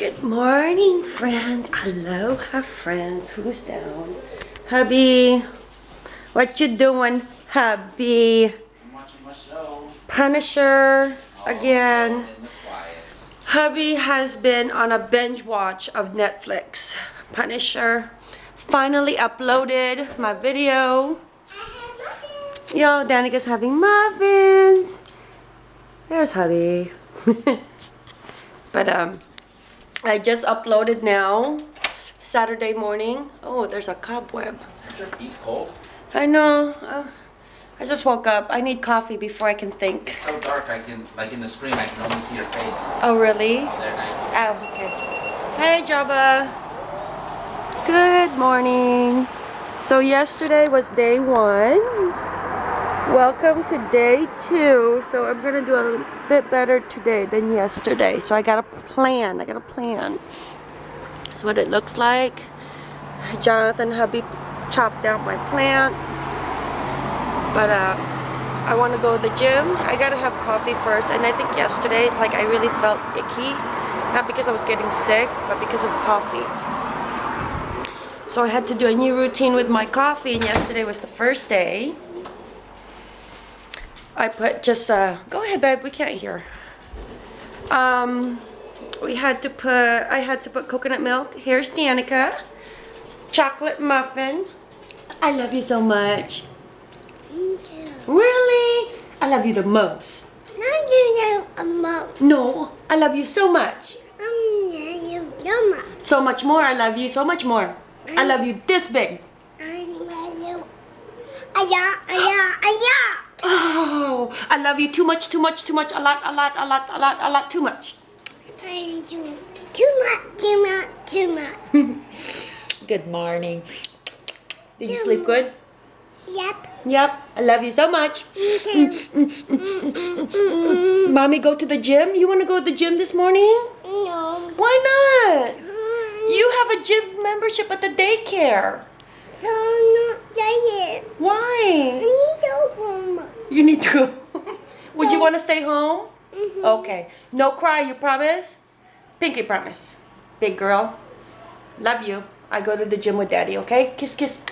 Good morning, friends. Aloha, friends. Who's down? Hubby. What you doing, hubby? I'm watching my show. Punisher again. In. Hubby has been on a binge watch of Netflix. Punisher. Finally uploaded my video. Yo, Danica's having muffins. There's hubby. but um, I just uploaded now. Saturday morning. Oh, there's a cobweb. Your feet cold? I know. Uh, I just woke up. I need coffee before I can think. It's so dark. I can, like in the screen, I can only see your face. Oh, really? Oh, now Oh, okay. Hey, Java. Good morning. So yesterday was day one. Welcome to day two. So I'm gonna do a bit better today than yesterday. So I got a plan. I got a plan. That's what it looks like. Jonathan hubby chopped down my plants. But uh, I want to go to the gym. I gotta have coffee first. And I think yesterday it's like I really felt icky. Not because I was getting sick, but because of coffee. So I had to do a new routine with my coffee. And yesterday was the first day. I put just uh go ahead babe, we can't hear. Um we had to put I had to put coconut milk. Here's Danica. Chocolate muffin. I love you so much. Thank you. Really? I love you the most. Not you the most. No, I love you so much. Um, yeah, you so much more. I love you so much more. I love you this big. Oh, I love you too much, too much, too much, a lot, a lot, a lot, a lot, a lot, too much. Too much, too much, too much. Good morning. Did you sleep good? Yep. Yep. I love you so much. Too. Mommy, go to the gym? You want to go to the gym this morning? No. Why not? You have a gym membership at the daycare. Don't not it. I Why? need to go home. You need to go. Would you want to stay home? Mhm. Okay. No cry, you promise? Pinky promise. Big girl. Love you. I go to the gym with daddy, okay? Kiss, kiss.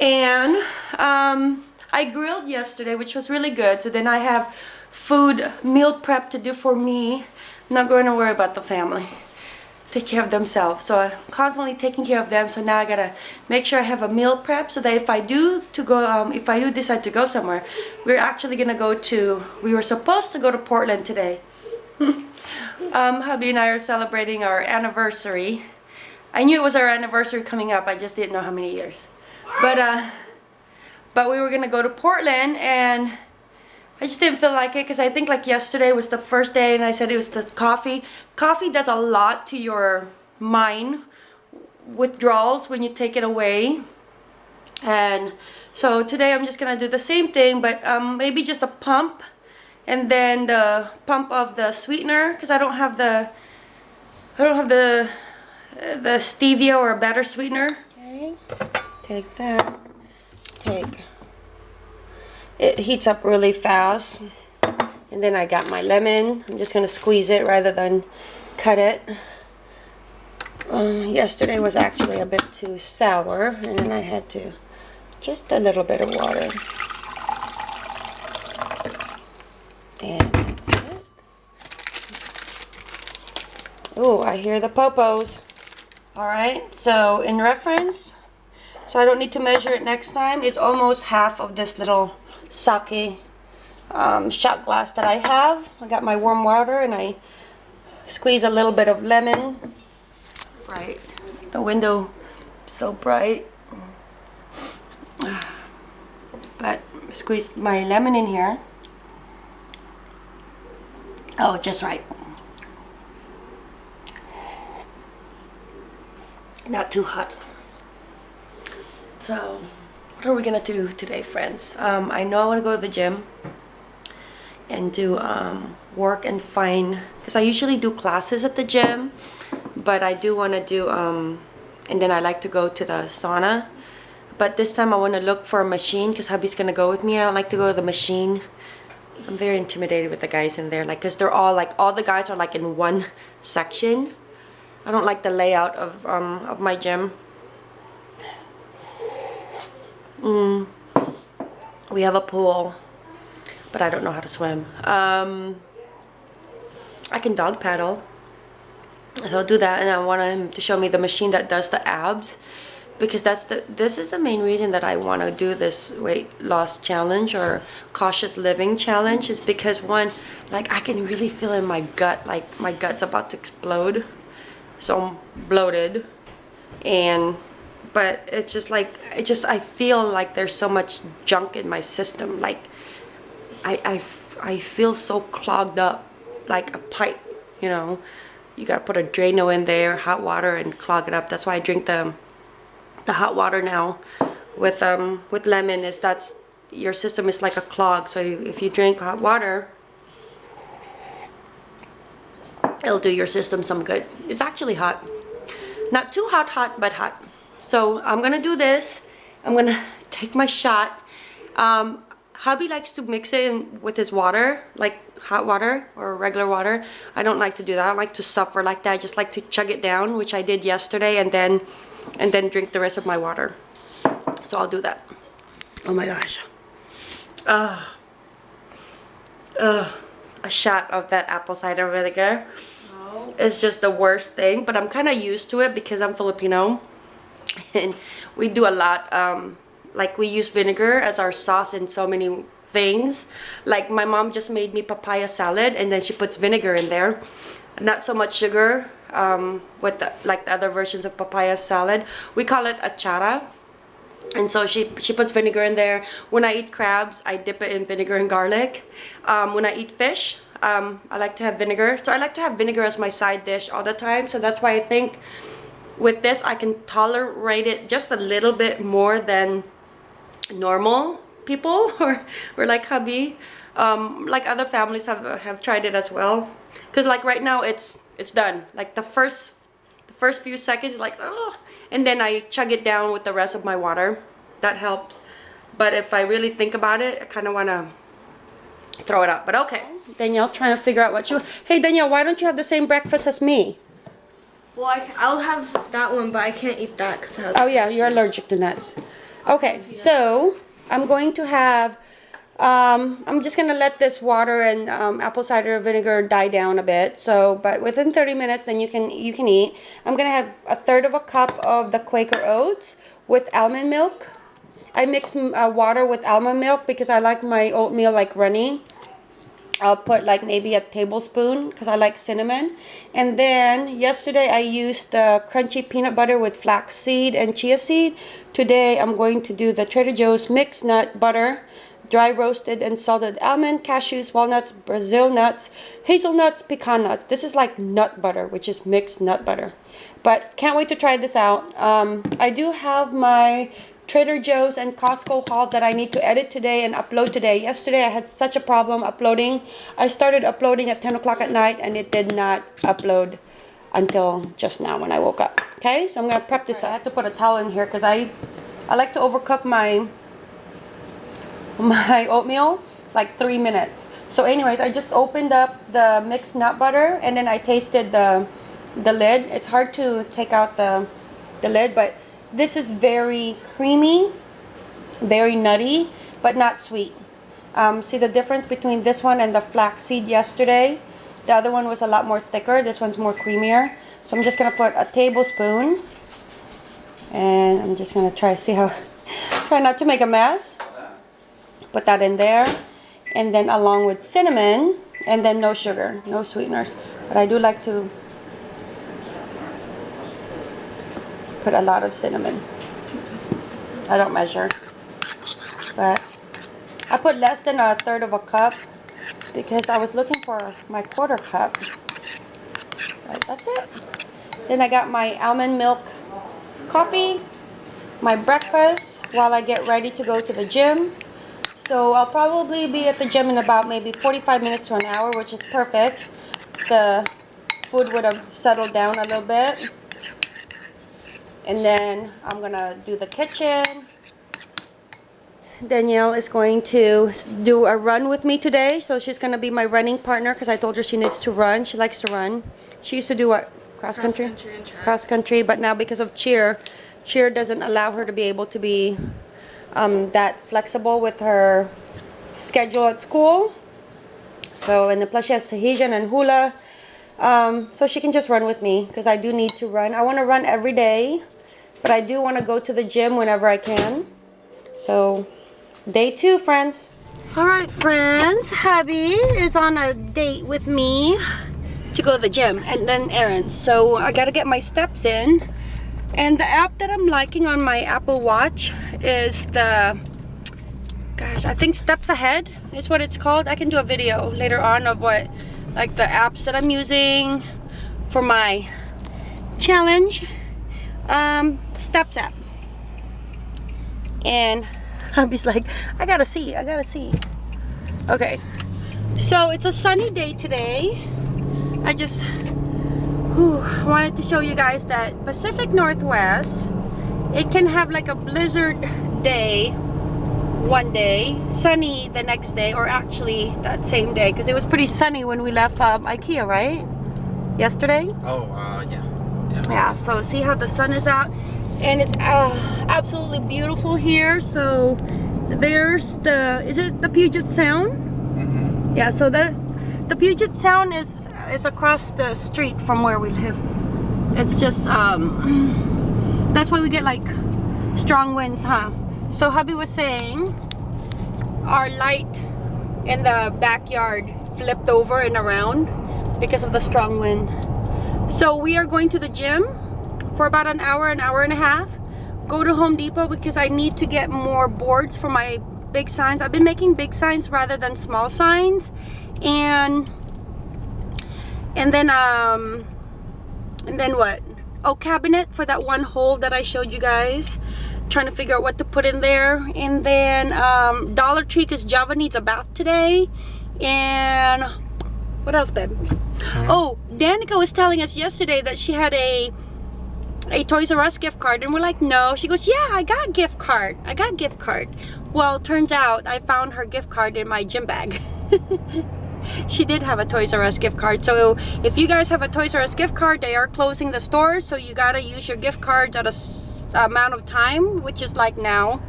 And um, I grilled yesterday, which was really good. So then I have food, meal prep to do for me. I'm not going to worry about the family. Take care of themselves. So I'm constantly taking care of them. So now I gotta make sure I have a meal prep so that if I do to go, um, if I do decide to go somewhere, we're actually gonna go to. We were supposed to go to Portland today. um, hubby and I are celebrating our anniversary. I knew it was our anniversary coming up. I just didn't know how many years. But uh, but we were gonna go to Portland and I just didn't feel like it because I think like yesterday was the first day and I said it was the coffee. Coffee does a lot to your mind withdrawals when you take it away. And so today I'm just gonna do the same thing but um, maybe just a pump and then the pump of the sweetener because I don't have the I don't have the the stevia or a better sweetener. Okay, take that. Take it heats up really fast. And then I got my lemon. I'm just going to squeeze it rather than cut it. Uh, yesterday was actually a bit too sour. And then I had to just a little bit of water. And that's it. Oh, I hear the popos. Alright, so in reference, so I don't need to measure it next time. It's almost half of this little sake um, shot glass that I have. I got my warm water and I squeeze a little bit of lemon. Right, the window so bright. But squeeze my lemon in here. Oh, just right. Not too hot. So, what are we gonna do today, friends? Um, I know I want to go to the gym and do um, work and find because I usually do classes at the gym, but I do want to do um, and then I like to go to the sauna. But this time I want to look for a machine because hubby's gonna go with me. I don't like to go to the machine I'm very intimidated with the guys in there, like, cause they're all like, all the guys are like in one section. I don't like the layout of um of my gym. Mm. We have a pool, but I don't know how to swim. Um, I can dog paddle. So I'll do that, and I want him to show me the machine that does the abs, because that's the this is the main reason that I want to do this weight loss challenge or cautious living challenge is because one, like I can really feel in my gut, like my gut's about to explode, so I'm bloated, and but it's just like it just I feel like there's so much junk in my system, like I, I, I feel so clogged up like a pipe, you know. You gotta put a Drano in there, hot water, and clog it up. That's why I drink the the hot water now with um with lemon. Is that's your system is like a clog. So you, if you drink hot water, it'll do your system some good. It's actually hot, not too hot, hot, but hot. So I'm gonna do this. I'm gonna take my shot. Um, hubby likes to mix it in with his water, like hot water or regular water. I don't like to do that. I don't like to suffer like that. I just like to chug it down, which I did yesterday, and then and then drink the rest of my water. So I'll do that. Oh my gosh. Ah. Ugh. A shot of that apple cider vinegar is just the worst thing, but I'm kind of used to it because I'm Filipino and we do a lot um, like we use vinegar as our sauce in so many things. Like my mom just made me papaya salad and then she puts vinegar in there. Not so much sugar um, with the, like the other versions of papaya salad. We call it achara. And so she she puts vinegar in there. When i eat crabs i dip it in vinegar and garlic. Um, when i eat fish um, i like to have vinegar. So i like to have vinegar as my side dish all the time. So that's why i think with this I can tolerate it just a little bit more than normal people or, or like hubby. Um, like other families have have tried it as well. Because like right now it's it's done. Like the first the first few seconds like oh and then I chug it down with the rest of my water. That helps. But if I really think about it I kind of want to throw it up but okay Danielle trying to figure out what you hey Danielle why don't you have the same breakfast as me Well, I, I'll have that one, but I can't eat that because it has. Oh yeah, you're allergic to nuts. Okay, so I'm going to have. Um, I'm just gonna let this water and um, apple cider vinegar die down a bit. So, but within 30 minutes, then you can you can eat. I'm gonna have a third of a cup of the Quaker oats with almond milk. I mix uh, water with almond milk because I like my oatmeal like runny. I'll put like maybe a tablespoon because I like cinnamon. And then yesterday I used the crunchy peanut butter with flax seed and chia seed. Today I'm going to do the Trader Joe's mixed nut butter, dry roasted and salted almond, cashews, walnuts, Brazil nuts, hazelnuts, pecan nuts. This is like nut butter, which is mixed nut butter. But can't wait to try this out. Um, I do have my Trader Joe's and Costco haul that I need to edit today and upload today. Yesterday I had such a problem uploading. I started uploading at 10 o'clock at night and it did not upload until just now when I woke up. Okay, so I'm gonna prep this. I had to put a towel in here because I, I like to overcook my, my oatmeal like three minutes. So anyways, I just opened up the mixed nut butter and then I tasted the, the lid. It's hard to take out the, the lid, but this is very creamy, very nutty, but not sweet. Um, see the difference between this one and the flaxseed yesterday? The other one was a lot more thicker. This one's more creamier. So I'm just going to put a tablespoon. And I'm just going to try see how... Try not to make a mess. Put that in there. And then along with cinnamon. And then no sugar, no sweeteners. But I do like to put a lot of cinnamon. I don't measure. But I put less than a third of a cup because I was looking for my quarter cup. But that's it. Then I got my almond milk coffee, my breakfast while I get ready to go to the gym. So I'll probably be at the gym in about maybe 45 minutes to an hour, which is perfect. The food would have settled down a little bit. And then I'm gonna do the kitchen. Danielle is going to do a run with me today. So she's going to be my running partner because I told her she needs to run. She likes to run. She used to do what? Cross, country? country and. Cross country, but now because of cheer, cheer doesn't allow her to be able to be um, that flexible with her schedule at school. So, and the plus she has Tahitian and hula. Um, so she can just run with me because I do need to run. I want to run every day, but I do want to go to the gym whenever I can. So, day two, friends. All right, friends. Hubby is on a date with me to go to the gym and then errands. So I gotta get my steps in. And the app that I'm liking on my Apple Watch is the gosh, I think Steps Ahead is what it's called. I can do a video later on of what like the apps that I'm using for my challenge um steps up. And hubby's like, I gotta see, I gotta see. Okay. So it's a sunny day today. I just whew, wanted to show you guys that Pacific Northwest it can have like a blizzard day one day sunny the next day or actually that same day because it was pretty sunny when we left um, Ikea right yesterday Oh, uh, yeah. Yeah. So see how the sun is out? And it's uh, absolutely beautiful here so there's the is it the Puget Sound? Mm-hmm. yeah so the the Puget Sound is is across the street from where we live. It's just um that's why we get like strong winds huh? So hubby was saying our light in the backyard flipped over and around because of the strong wind so we are going to the gym for about an hour an hour and a half. Go to Home Depot because I need to get more boards for my big signs. I've been making big signs rather than small signs. And and then um and then what? Oh cabinet for that one hole that I showed you guys. Trying to figure out what to put in there. And then um Dollar Tree because Java needs a bath today. And what else babe? Oh Danica was telling us yesterday that she had a a Toys R Us gift card and we're like no. She goes yeah I got gift card. I got gift card. Well turns out I found her gift card in my gym bag. She did have a Toys R Us gift card. So if you guys have a Toys R Us gift card they are closing the stores so you gotta use your gift cards at a amount of time which is like now.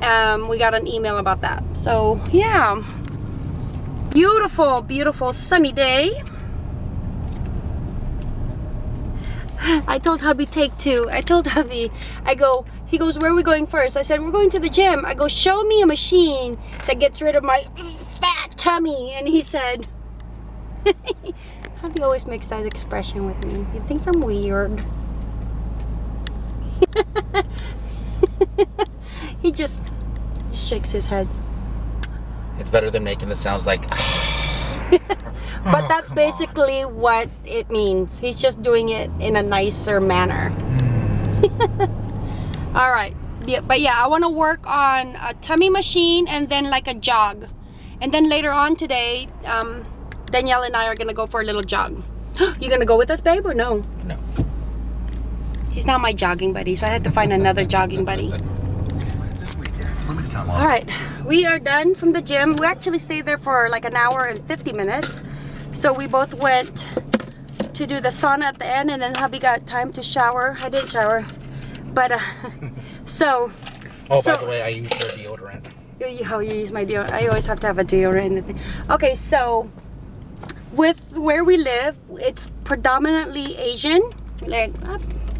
Um, we got an email about that. So yeah. Beautiful beautiful sunny day I told hubby take two. I told hubby, I go, he goes, where are we going first? I said, we're going to the gym. I go, show me a machine that gets rid of my fat tummy. And he said, hubby always makes that expression with me. He thinks I'm weird. he just shakes his head. It's better than making the sounds like. Ah. But Oh, that's come on. basically what it means. He's just doing it in a nicer manner. All right. Yeah, but yeah, I want to work on a tummy machine and then like a jog. And then later on today, um, Danielle and I are going to go for a little jog. you going to go with us, babe, or no? No. He's not my jogging buddy, so I had to find another jogging buddy. All right, we are done from the gym. We actually stayed there for like an hour and 50 minutes. So we both went to do the sauna at the end and then hubby got time to shower. I didn't shower. But, uh, so, Oh, So- by the way, I use your deodorant. you, you, how you use my deodorant. I always have to have a deodorant. Okay, so with where we live, it's predominantly Asian. Like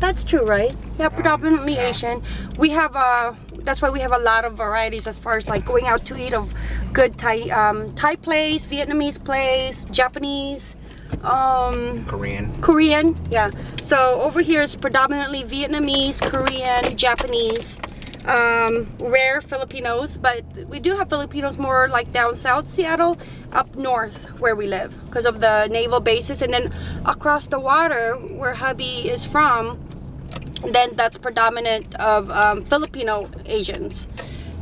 that's true, right? Yeah, predominantly yeah. Asian. We have uh that's why we have a lot of varieties as far as like going out to eat of good Thai um, Thai place, Vietnamese place, Japanese, um, Korean. Korean, yeah. So over here is predominantly Vietnamese, Korean, Japanese, um, rare Filipinos, but we do have Filipinos more like down south Seattle, up north where we live because of the naval bases, and then across the water where hubby is from, then that's predominant of um, Filipino Asians.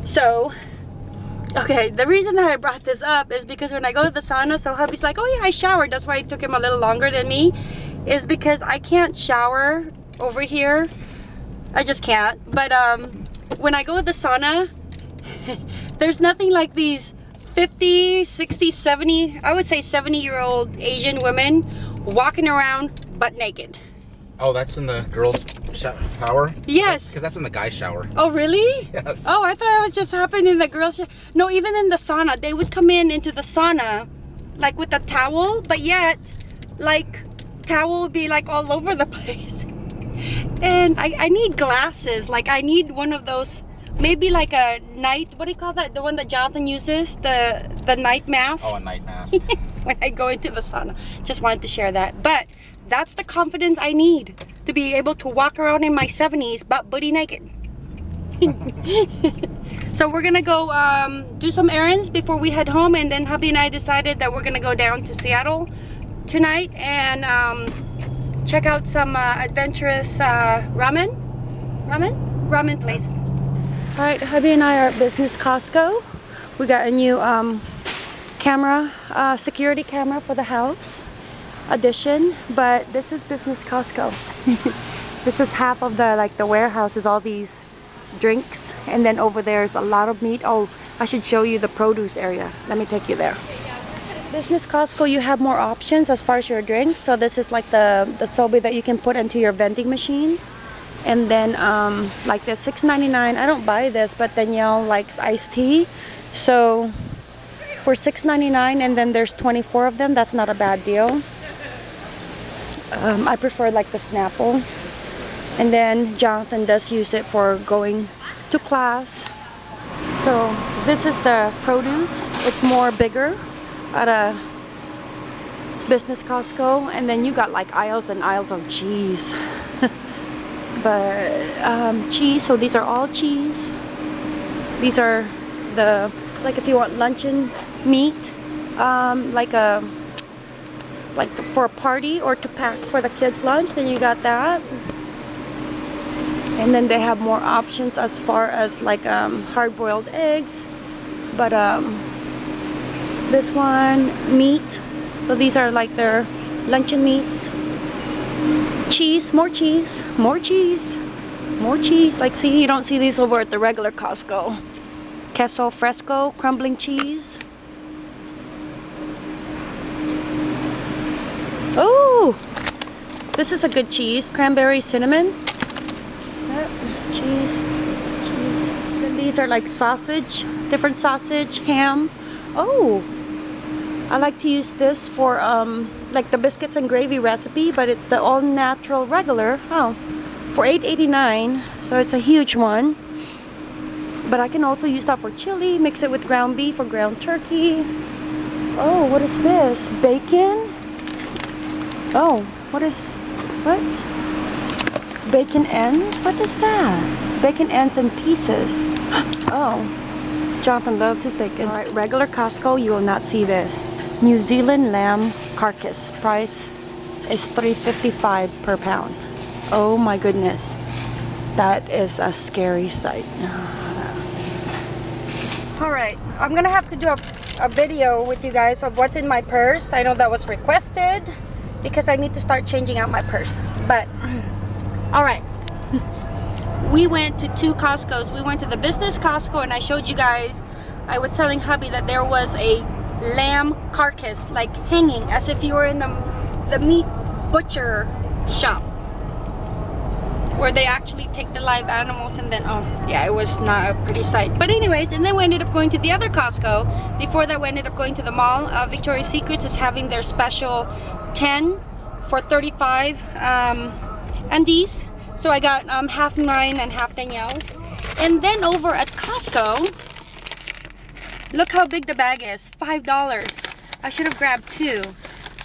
So Okay, the reason that I brought this up is because when I go to the sauna, so hubby's like, oh yeah, I showered. That's why it took him a little longer than me. Is because I can't shower over here. I just can't. But um, when I go to the sauna, there's nothing like these 50, 60, 70, I would say 70 year old Asian women walking around butt naked. Oh, that's in the girls' shower? Yes. Because that's in the guys' shower. Oh, really? Yes. Oh, I thought it was just happening in the girls' sh- No, even in the sauna. They would come in into the sauna like with a towel, but yet, like, towel would be like all over the place. And I, I need glasses. Like, I need one of those, maybe like a night, what do you call that? The one that Jonathan uses? The, the night mask? Oh, a night mask. when I go into the sauna. Just wanted to share that. But that's the confidence I need to be able to walk around in my 70s butt booty naked. so we're gonna go um, do some errands before we head home and then hubby and I decided that we're gonna go down to Seattle tonight and um, check out some uh, adventurous uh, ramen. Ramen? Ramen place. All right hubby and I are at business Costco. We got a new um, camera uh, security camera for the house addition but this is business Costco. This is half of the like the warehouse is all these drinks and then over there's a lot of meat. Oh I should show you the produce area. Let me take you there. Business Costco you have more options as far as your drinks. So this is like the the sobe that you can put into your vending machines and then um, like the $6.99 I don't buy this but Danielle likes iced tea. So for $6.99 and then there's 24 of them that's not a bad deal um, I prefer like the Snapple. And then Jonathan does use it for going to class. So this is the produce. It's more bigger at a business Costco. And then you got like aisles and aisles of cheese. But um, cheese so these are all cheese. These are the like if you want luncheon meat um, like a like for a party or to pack for the kids lunch then you got that. And then they have more options as far as like um, hard-boiled eggs. But um, this one meat. So these are like their luncheon meats. Cheese more cheese more cheese more cheese. Like see you don't see these over at the regular Costco. Queso fresco crumbling cheese oh this is a good cheese cranberry cinnamon. Yep, cheese cheese. These are like sausage different sausage ham. Oh I like to use this for um, like the biscuits and gravy recipe but it's the all natural regular oh for $8.89 so it's a huge one. But I can also use that for chili mix it with ground beef or ground turkey. Oh what is this? Bacon oh what is what? Bacon ends? What is that? Bacon ends in pieces. Oh. Jonathan loves his bacon. All right regular Costco you will not see this. New Zealand lamb carcass price is 3.55 per pound. Oh my goodness. That is a scary sight. All right i'm gonna have to do a, a video with you guys of what's in my purse. I know that was requested because i need to start changing out my purse. But all right. We went to two costco's. We went to the business costco and i showed you guys i was telling hubby that there was a lamb carcass like hanging as if you were in the the meat butcher shop where they actually take the live animals and then oh yeah it was not a pretty sight. But anyways and then we ended up going to the other Costco. Before that we ended up going to the mall uh, Victoria's Secrets is having their special 10 for 35 um, and these so I got um, half mine and half Danielle's. And then over at Costco look how big the bag is five dollars. I should have grabbed two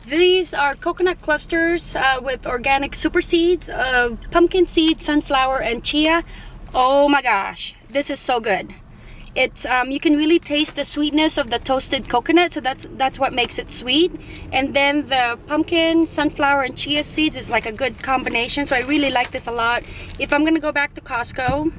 these are coconut clusters uh, with organic super seeds of pumpkin seed, sunflower, and chia. Oh my gosh, this is so good. It's um, you can really taste the sweetness of the toasted coconut, so that's that's what makes it sweet. And then the pumpkin, sunflower, and chia seeds is like a good combination. So I really like this a lot. If I'm gonna go back to Costco,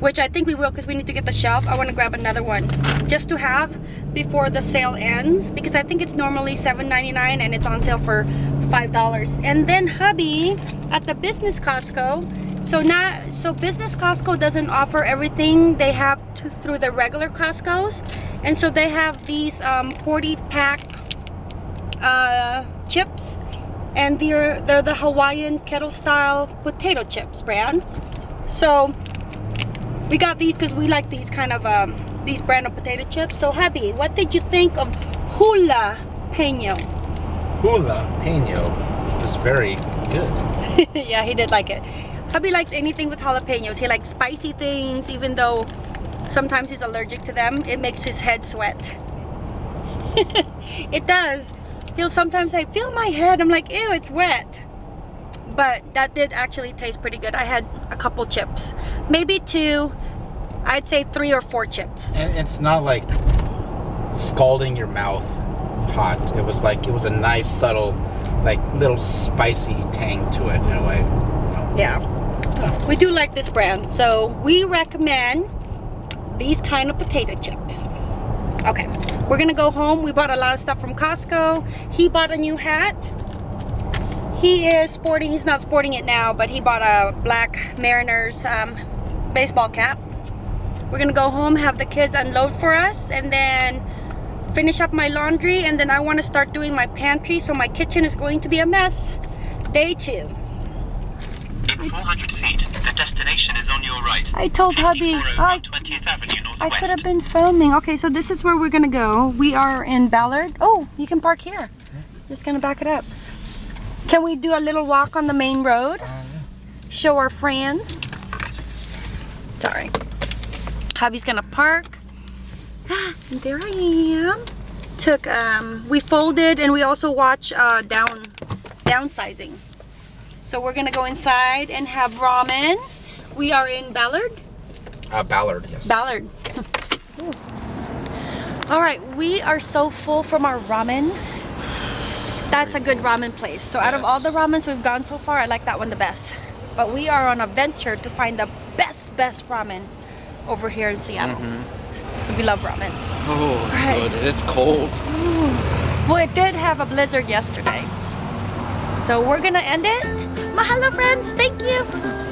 which I think we will because we need to get the shelf. I want to grab another one just to have before the sale ends because I think it's normally $7.99 and it's on sale for five dollars. And then hubby at the business Costco. So not so business Costco doesn't offer everything they have to through the regular Costco's, and so they have these um, 40 pack uh, chips, and they're they're the Hawaiian kettle style potato chips brand. So we got these because we like these kind of um, these brand of potato chips. So hubby, what did you think of hula peño? Hula Peno was very good. yeah, he did like it. Hubby likes anything with jalapenos. He likes spicy things, even though sometimes he's allergic to them. It makes his head sweat. it does. He'll sometimes say, feel my head. I'm like, ew, it's wet. But that did actually taste pretty good. I had a couple chips. Maybe two. I'd say three or four chips. And it's not like scalding your mouth hot. It was like it was a nice subtle, like little spicy tang to it in a way. Yeah. We do like this brand. So we recommend these kind of potato chips. Okay. We're gonna go home. We bought a lot of stuff from Costco. He bought a new hat. He is sporting, he's not sporting it now, but he bought a black Mariners um, baseball cap. We're gonna go home, have the kids unload for us, and then finish up my laundry, and then I wanna start doing my pantry, so my kitchen is going to be a mess. Day two. In 400 feet, the destination is on your right. I told hubby, oh I I could have been filming. Okay, so this is where we're gonna go. We are in Ballard. Oh, you can park here. Just gonna back it up. Can we do a little walk on the main road? Uh, Show our friends. Sorry. Hubby's gonna park. And there I am. Took um we folded and we also watch uh down downsizing. So we're gonna go inside and have ramen. We are in Ballard. Uh, Ballard, yes. Ballard. All right, we are so full from our ramen. That's a good ramen place. So out of all the ramens we've gone so far, I like that one the best. But we are on a venture to find the best, best ramen over here in Seattle. So we love ramen. Oh, Right. good. It's cold. Well, it did have a blizzard yesterday. So we're gonna end it. Mahalo, friends. Thank you.